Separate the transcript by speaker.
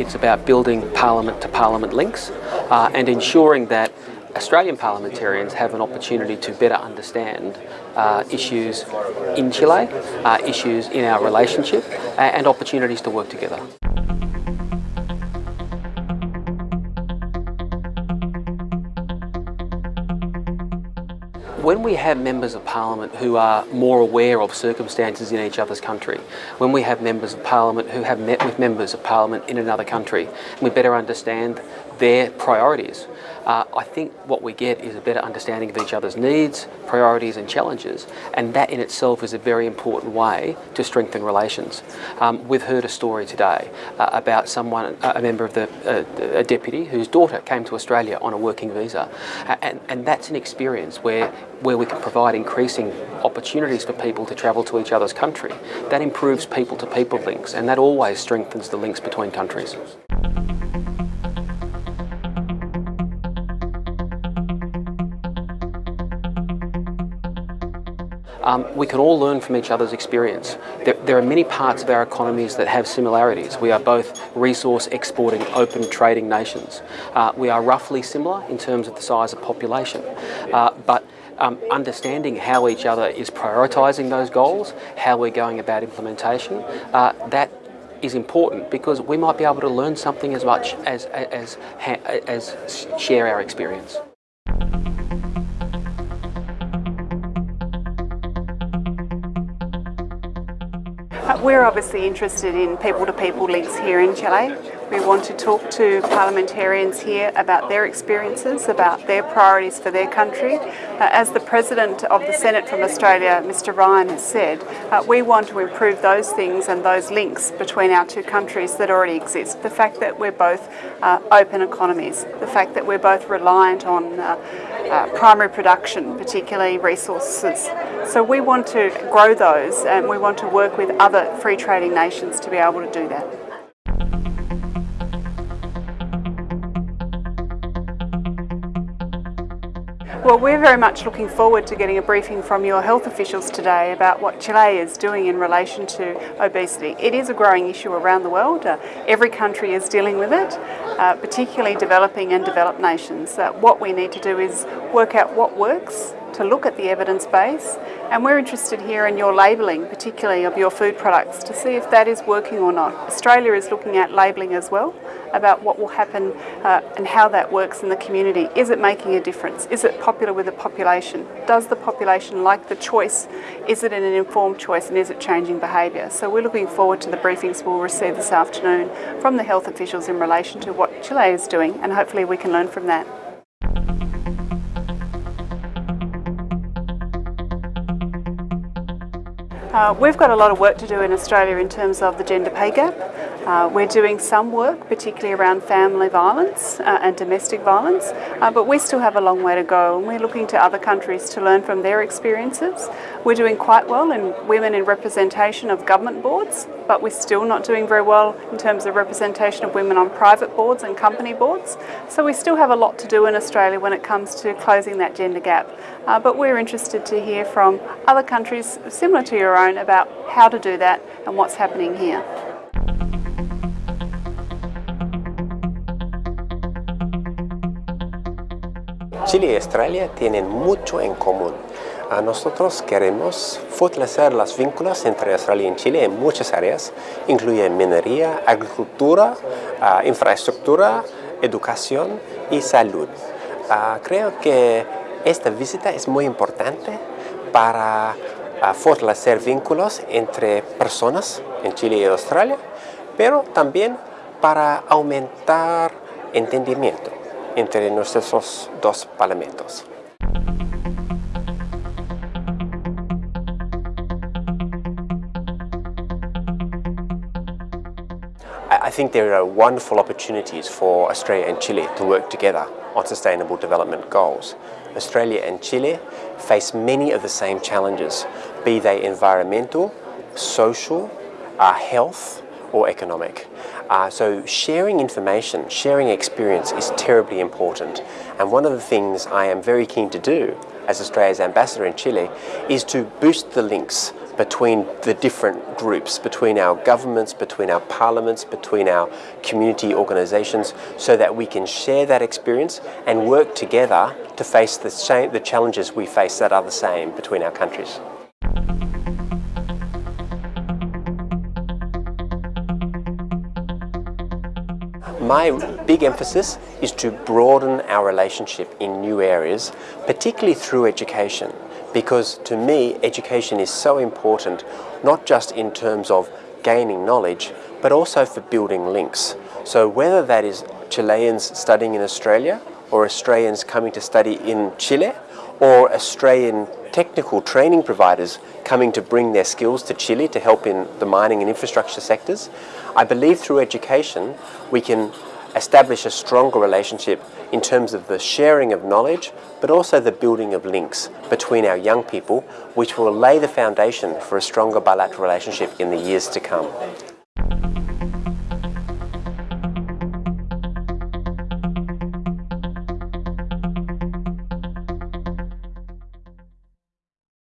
Speaker 1: it's about building parliament to parliament links uh, and ensuring that Australian parliamentarians have an opportunity to better understand uh, issues in Chile, uh, issues in our relationship and opportunities to work together. When we have members of parliament who are more aware of circumstances in each other's country, when we have members of parliament who have met with members of parliament in another country, we better understand their priorities. Uh, I think what we get is a better understanding of each other's needs, priorities and challenges and that in itself is a very important way to strengthen relations. Um, we've heard a story today uh, about someone, a member of the uh, a deputy whose daughter came to Australia on a working visa and, and that's an experience where, where we can provide increasing opportunities for people to travel to each other's country. That improves people-to-people -people links and that always strengthens the links between countries. Um, we can all learn from each other's experience. There, there, are many parts of our economies that have similarities. We are both resource exporting, open trading nations. Uh, we are roughly similar in terms of the size of population, uh, but um, understanding how each other is prioritising those goals, how we're going about implementation, uh, that is important because we might be able to learn something as much as, as, as, as share our experience.
Speaker 2: We're obviously interested in people-to-people -people links here in Chile. We want to talk to parliamentarians here about their experiences, about their priorities for their country. Uh, as the President of the Senate from Australia, Mr Ryan, has said, uh, we want to improve those things and those links between our two countries that already exist. The fact that we're both uh, open economies, the fact that we're both reliant on uh, uh, primary production, particularly resources. So we want to grow those and we want to work with other free trading nations to be able to do that. Well, we're very much looking forward to getting a briefing from your health officials today about what Chile is doing in relation to obesity. It is a growing issue around the world. Uh, every country is dealing with it, uh, particularly developing and developed nations. Uh, what we need to do is work out what works, to look at the evidence base and we're interested here in your labelling, particularly of your food products, to see if that is working or not. Australia is looking at labelling as well, about what will happen uh, and how that works in the community. Is it making a difference? Is it popular with the population? Does the population like the choice? Is it an informed choice and is it changing behaviour? So we're looking forward to the briefings we'll receive this afternoon from the health officials in relation to what Chile is doing and hopefully we can learn from that. Uh, we've got a lot of work to do in Australia in terms of the gender pay gap. Uh, we're doing some work, particularly around family violence uh, and domestic violence, uh, but we still have a long way to go and we're looking to other countries to learn from their experiences. We're doing quite well in women in representation of government boards, but we're still not doing very well in terms of representation of women on private boards and company boards. So we still have a lot to do in Australia when it comes to closing that gender gap. Uh, but we're interested to hear from other countries similar to your own about how to do that and what's happening here.
Speaker 3: Chile y Australia tienen mucho en común. A nosotros queremos fortalecer los vínculos entre Australia y Chile en muchas áreas, incluyen minería, agricultura, uh, infraestructura, educación y salud. Uh, creo que esta visita es muy importante para uh, fortalecer vínculos entre personas en Chile y Australia, pero también para aumentar entendimiento entre nuestros dos parlamentos. I think there are wonderful opportunities for Australia and Chile to work together on sustainable development goals. Australia and Chile face many of the same challenges, be they environmental, social, uh, health or economic. Uh, so sharing information, sharing experience is terribly important. And one of the things I am very keen to do as Australia's ambassador in Chile is to boost the links between the different groups, between our governments, between our parliaments, between our community organisations, so that we can share that experience and work together to face the, same, the challenges we face that are the same between our countries. My big emphasis is to broaden our relationship in new areas, particularly through education, because to me education is so important, not just in terms of gaining knowledge, but also for building links. So whether that is Chileans studying in Australia, or Australians coming to study in Chile, or Australian technical training providers coming to bring their skills to Chile to help in the mining and infrastructure sectors, I believe through education we can establish a stronger relationship in terms of the sharing of knowledge but also the building of links between our young people which will lay the foundation for a stronger bilateral relationship in the years to come.